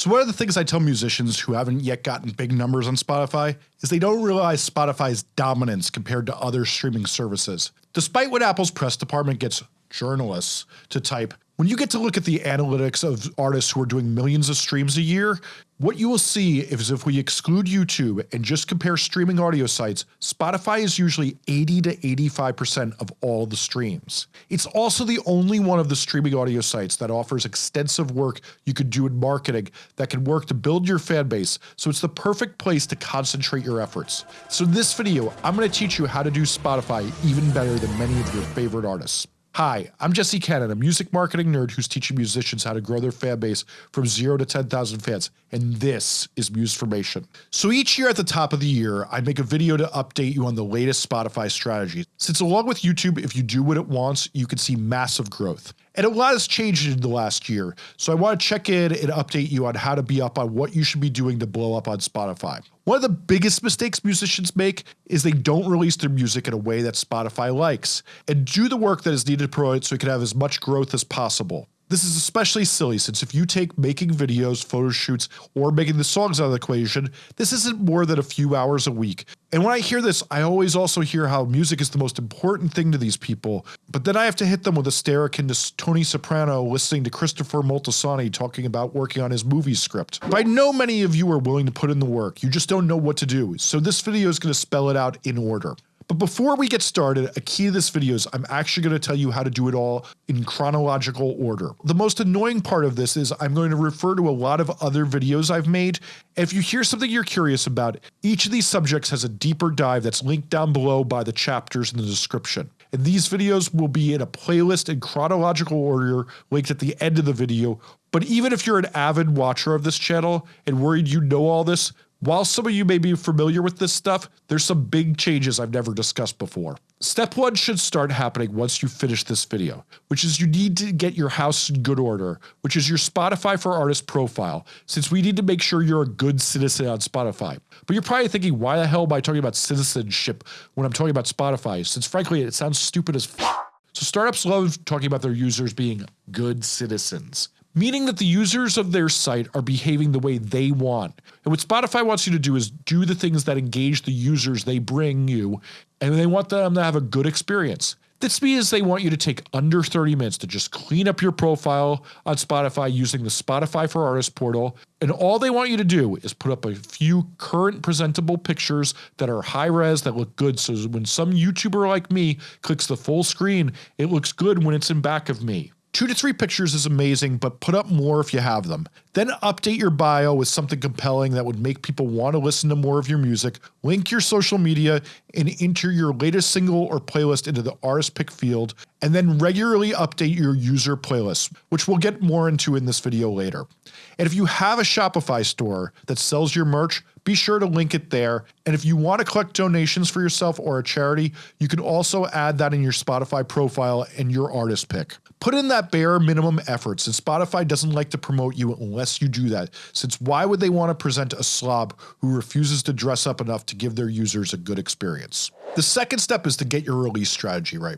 So one of the things I tell musicians who haven't yet gotten big numbers on Spotify is they don't realize Spotify's dominance compared to other streaming services. Despite what Apple's press department gets journalists to type, when you get to look at the analytics of artists who are doing millions of streams a year, what you will see is if we exclude YouTube and just compare streaming audio sites, Spotify is usually 80 to 85% of all the streams. It's also the only one of the streaming audio sites that offers extensive work you could do in marketing that can work to build your fan base, so it's the perfect place to concentrate your efforts. So in this video, I'm going to teach you how to do Spotify even better than many of your favorite artists. Hi, I'm Jesse Cannon, a music marketing nerd who's teaching musicians how to grow their fan base from 0 to 10,000 fans, and this is Musformation. So each year at the top of the year, I make a video to update you on the latest Spotify strategies. Since along with YouTube, if you do what it wants, you can see massive growth. And a lot has changed in the last year, so I want to check in and update you on how to be up on what you should be doing to blow up on Spotify. One of the biggest mistakes musicians make is they don't release their music in a way that Spotify likes, and do the work that is needed to promote so it can have as much growth as possible. This is especially silly since if you take making videos, photo shoots, or making the songs out of the equation, this isn't more than a few hours a week. And when I hear this, I always also hear how music is the most important thing to these people, but then I have to hit them with a stare akin to Tony Soprano listening to Christopher Moltisanti talking about working on his movie script. But I know many of you are willing to put in the work, you just don't know what to do, so this video is going to spell it out in order. But before we get started, a key to this video is I'm actually going to tell you how to do it all in chronological order. The most annoying part of this is I'm going to refer to a lot of other videos I've made, if you hear something you're curious about, each of these subjects has a deeper dive that's linked down below by the chapters in the description. And these videos will be in a playlist in chronological order linked at the end of the video, but even if you're an avid watcher of this channel and worried you know all this, while some of you may be familiar with this stuff, there's some big changes I've never discussed before. Step 1 should start happening once you finish this video, which is you need to get your house in good order, which is your Spotify for Artists profile, since we need to make sure you're a good citizen on Spotify. But you're probably thinking why the hell am I talking about citizenship when I'm talking about Spotify, since frankly it sounds stupid as f So startups love talking about their users being good citizens meaning that the users of their site are behaving the way they want. And what Spotify wants you to do is do the things that engage the users they bring you, and they want them to have a good experience. This means they want you to take under 30 minutes to just clean up your profile on Spotify using the Spotify for Artists portal, and all they want you to do is put up a few current presentable pictures that are high res that look good so when some YouTuber like me clicks the full screen, it looks good when it's in back of me. Two to three pictures is amazing, but put up more if you have them. Then update your bio with something compelling that would make people want to listen to more of your music, link your social media, and enter your latest single or playlist into the artist pick field, and then regularly update your user playlists, which we'll get more into in this video later. And if you have a Shopify store that sells your merch, be sure to link it there. And if you want to collect donations for yourself or a charity, you can also add that in your Spotify profile and your artist pick. Put in that bare minimum effort since Spotify doesn't like to promote you unless you do that, since why would they want to present a slob who refuses to dress up enough to give their users a good experience? The second step is to get your release strategy right.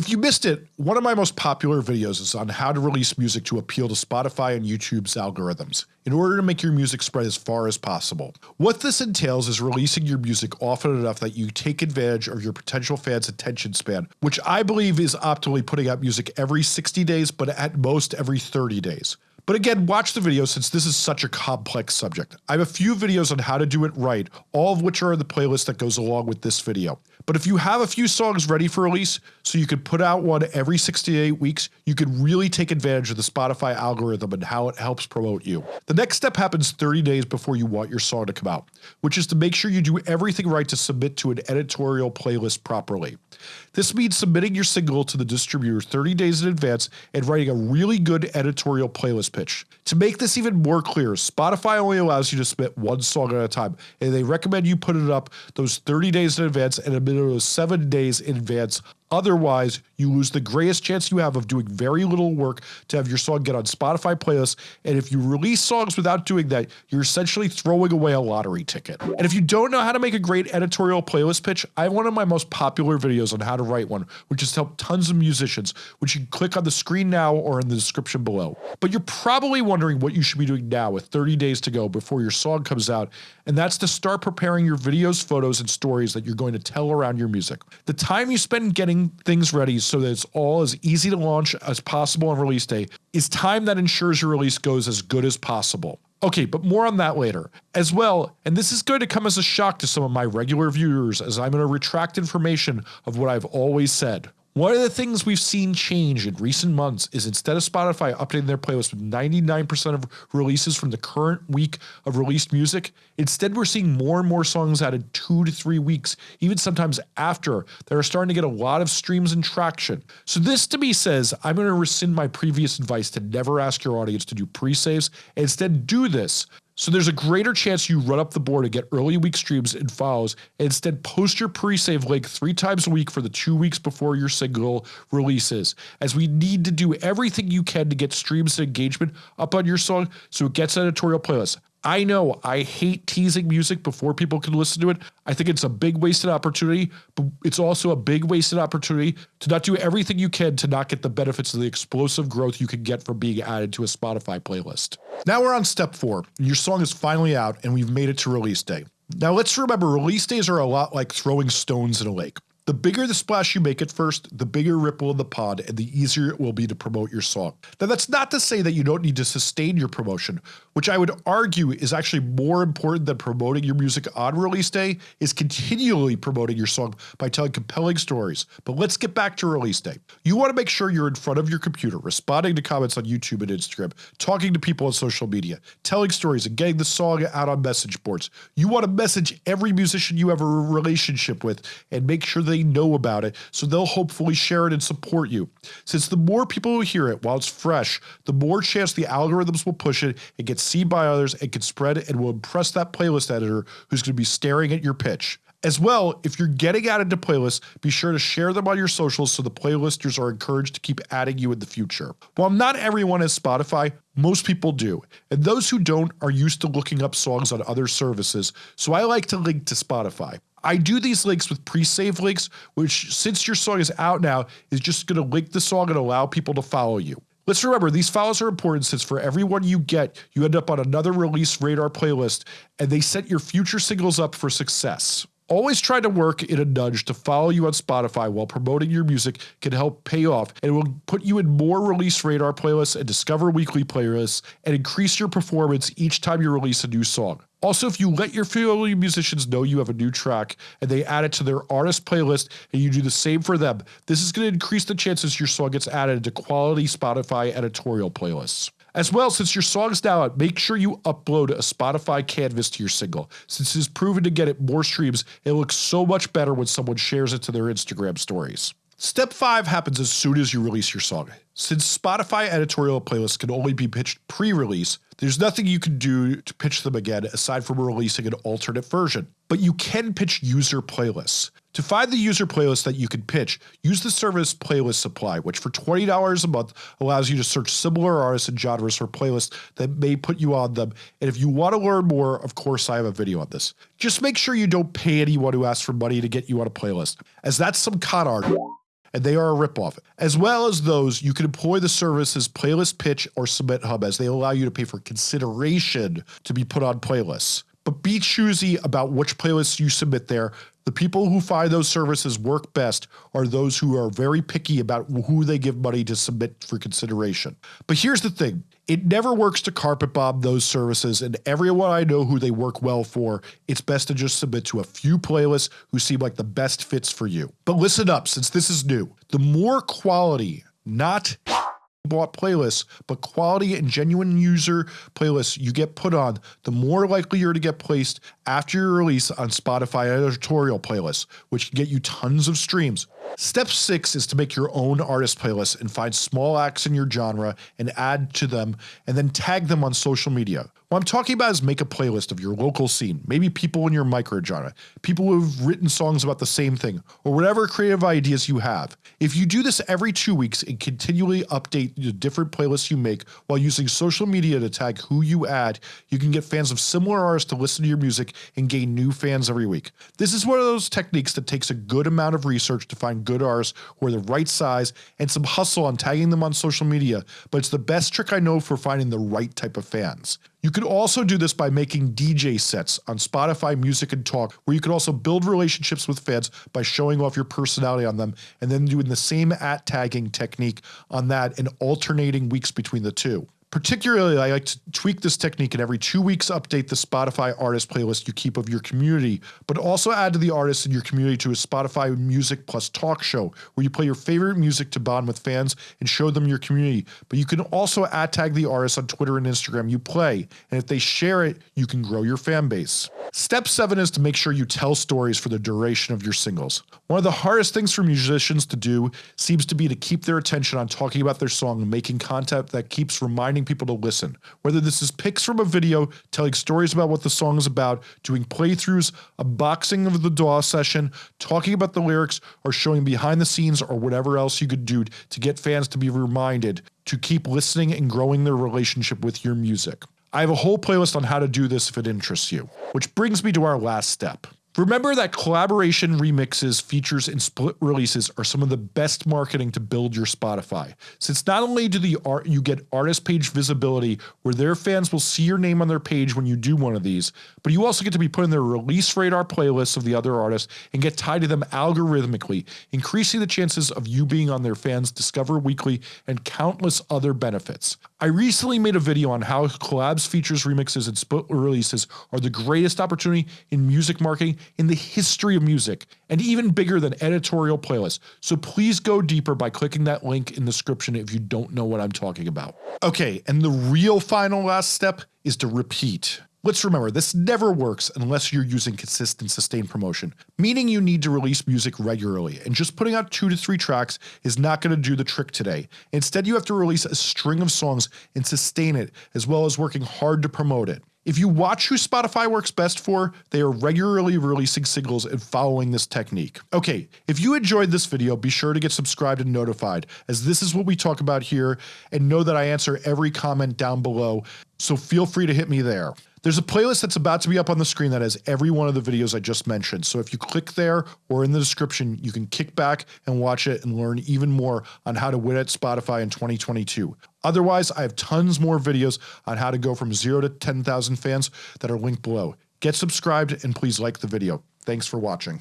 If you missed it, one of my most popular videos is on how to release music to appeal to Spotify and YouTube's algorithms, in order to make your music spread as far as possible. What this entails is releasing your music often enough that you take advantage of your potential fans' attention span, which I believe is optimally putting out music every 60 days but at most every 30 days. But again, watch the video since this is such a complex subject. I have a few videos on how to do it right, all of which are in the playlist that goes along with this video. But if you have a few songs ready for release, so you could put out one every 68 weeks, you could really take advantage of the Spotify algorithm and how it helps promote you. The next step happens 30 days before you want your song to come out, which is to make sure you do everything right to submit to an editorial playlist properly. This means submitting your single to the distributor 30 days in advance and writing a really good editorial playlist pitch. To make this even more clear, Spotify only allows you to submit one song at a time, and they recommend you put it up those 30 days in advance and a of 7 days in advance Otherwise, you lose the greatest chance you have of doing very little work to have your song get on Spotify playlists and if you release songs without doing that, you're essentially throwing away a lottery ticket. And if you don't know how to make a great editorial playlist pitch, I have one of my most popular videos on how to write one, which has helped tons of musicians, which you can click on the screen now or in the description below. But you're probably wondering what you should be doing now with 30 days to go before your song comes out, and that's to start preparing your videos, photos, and stories that you're going to tell around your music. The time you spend getting things ready so that it's all as easy to launch as possible on release day is time that ensures your release goes as good as possible. Okay, but more on that later. As well, and this is going to come as a shock to some of my regular viewers as I'm going to retract information of what I've always said. One of the things we've seen change in recent months is instead of Spotify updating their playlist with 99% of releases from the current week of released music, instead we're seeing more and more songs added 2 to 3 weeks, even sometimes after, that are starting to get a lot of streams and traction. So this to me says I'm going to rescind my previous advice to never ask your audience to do pre-saves instead do this so there's a greater chance you run up the board and get early week streams and follows and instead post your pre-save link three times a week for the two weeks before your single releases as we need to do everything you can to get streams and engagement up on your song so it gets editorial playlists. I know I hate teasing music before people can listen to it. I think it's a big wasted opportunity, but it's also a big wasted opportunity to not do everything you can to not get the benefits of the explosive growth you can get from being added to a Spotify playlist. Now we're on step 4, your song is finally out and we've made it to release day. Now let's remember release days are a lot like throwing stones in a lake. The bigger the splash you make at first, the bigger ripple in the pond and the easier it will be to promote your song. Now that's not to say that you don't need to sustain your promotion, which I would argue is actually more important than promoting your music on release day is continually promoting your song by telling compelling stories. But let's get back to release day. You want to make sure you're in front of your computer, responding to comments on YouTube and Instagram, talking to people on social media, telling stories and getting the song out on message boards. You want to message every musician you have a relationship with and make sure they know about it so they'll hopefully share it and support you. Since the more people who hear it while it's fresh, the more chance the algorithms will push it and get seen by others and can spread it and will impress that playlist editor who's going to be staring at your pitch. As well, if you're getting added to playlists, be sure to share them on your socials so the playlisters are encouraged to keep adding you in the future. While not everyone has Spotify, most people do, and those who don't are used to looking up songs on other services, so I like to link to Spotify. I do these links with pre-save links, which since your song is out now, is just going to link the song and allow people to follow you. Let's remember these follows are important since for every one you get, you end up on another release radar playlist and they set your future singles up for success. Always try to work in a nudge to follow you on Spotify while promoting your music can help pay off and will put you in more release radar playlists and discover weekly playlists and increase your performance each time you release a new song. Also, if you let your fellow musicians know you have a new track and they add it to their artist playlist and you do the same for them, this is going to increase the chances your song gets added to quality Spotify editorial playlists. As well, since your song's now out, make sure you upload a Spotify canvas to your single. Since it is proven to get it more streams, it looks so much better when someone shares it to their Instagram stories. Step 5 happens as soon as you release your song. Since Spotify editorial playlists can only be pitched pre-release, there's nothing you can do to pitch them again aside from releasing an alternate version. But you can pitch user playlists. To find the user playlist that you can pitch, use the service Playlist Supply, which for $20 a month allows you to search similar artists and genres for playlists that may put you on them. And if you want to learn more, of course I have a video on this. Just make sure you don't pay anyone who asks for money to get you on a playlist, as that's some con art and they are a ripoff. As well as those, you can employ the services Playlist Pitch or Submit Hub as they allow you to pay for consideration to be put on playlists. But be choosy about which playlists you submit there the people who find those services work best are those who are very picky about who they give money to submit for consideration. But here's the thing, it never works to carpet bomb those services and everyone I know who they work well for, it's best to just submit to a few playlists who seem like the best fits for you. But listen up since this is new, the more quality, not bought playlists, but quality and genuine user playlists you get put on, the more likely you're to get placed after your release on Spotify editorial playlists, which can get you tons of streams. Step 6 is to make your own artist playlists and find small acts in your genre and add to them and then tag them on social media. What I'm talking about is make a playlist of your local scene, maybe people in your microgenre, people who have written songs about the same thing, or whatever creative ideas you have. If you do this every two weeks and continually update the different playlists you make while using social media to tag who you add, you can get fans of similar artists to listen to your music and gain new fans every week. This is one of those techniques that takes a good amount of research to find good artists who are the right size and some hustle on tagging them on social media, but it's the best trick I know for finding the right type of fans. You could also do this by making DJ sets on Spotify Music and Talk where you could also build relationships with fans by showing off your personality on them and then doing the same at tagging technique on that and alternating weeks between the two. Particularly, I like to tweak this technique and every two weeks update the Spotify artist playlist you keep of your community, but also add to the artists in your community to a Spotify music plus talk show where you play your favorite music to bond with fans and show them your community, but you can also add tag the artists on Twitter and Instagram you play, and if they share it, you can grow your fan base. Step 7 is to make sure you tell stories for the duration of your singles. One of the hardest things for musicians to do seems to be to keep their attention on talking about their song and making content that keeps reminding people to listen. Whether this is pics from a video, telling stories about what the song is about, doing playthroughs, a boxing of the DAW session, talking about the lyrics, or showing behind the scenes or whatever else you could do to get fans to be reminded to keep listening and growing their relationship with your music. I have a whole playlist on how to do this if it interests you. Which brings me to our last step. Remember that collaboration remixes, features, and split releases are some of the best marketing to build your Spotify, since not only do the art you get artist page visibility where their fans will see your name on their page when you do one of these, but you also get to be put in their release radar playlists of the other artists and get tied to them algorithmically, increasing the chances of you being on their fans Discover Weekly and countless other benefits. I recently made a video on how collabs, features, remixes, and split releases are the greatest opportunity in music marketing in the history of music, and even bigger than editorial playlists, so please go deeper by clicking that link in the description if you don't know what I'm talking about. Okay, and the real final last step is to repeat. Let's remember, this never works unless you're using consistent sustained promotion, meaning you need to release music regularly, and just putting out 2 to 3 tracks is not going to do the trick today. Instead you have to release a string of songs and sustain it, as well as working hard to promote it. If you watch who Spotify works best for, they are regularly releasing singles and following this technique. Okay, if you enjoyed this video, be sure to get subscribed and notified, as this is what we talk about here, and know that I answer every comment down below, so feel free to hit me there. There's a playlist that's about to be up on the screen that has every one of the videos I just mentioned, so if you click there or in the description, you can kick back and watch it and learn even more on how to win at Spotify in 2022. Otherwise, I have tons more videos on how to go from 0 to 10,000 fans that are linked below. Get subscribed and please like the video. Thanks for watching.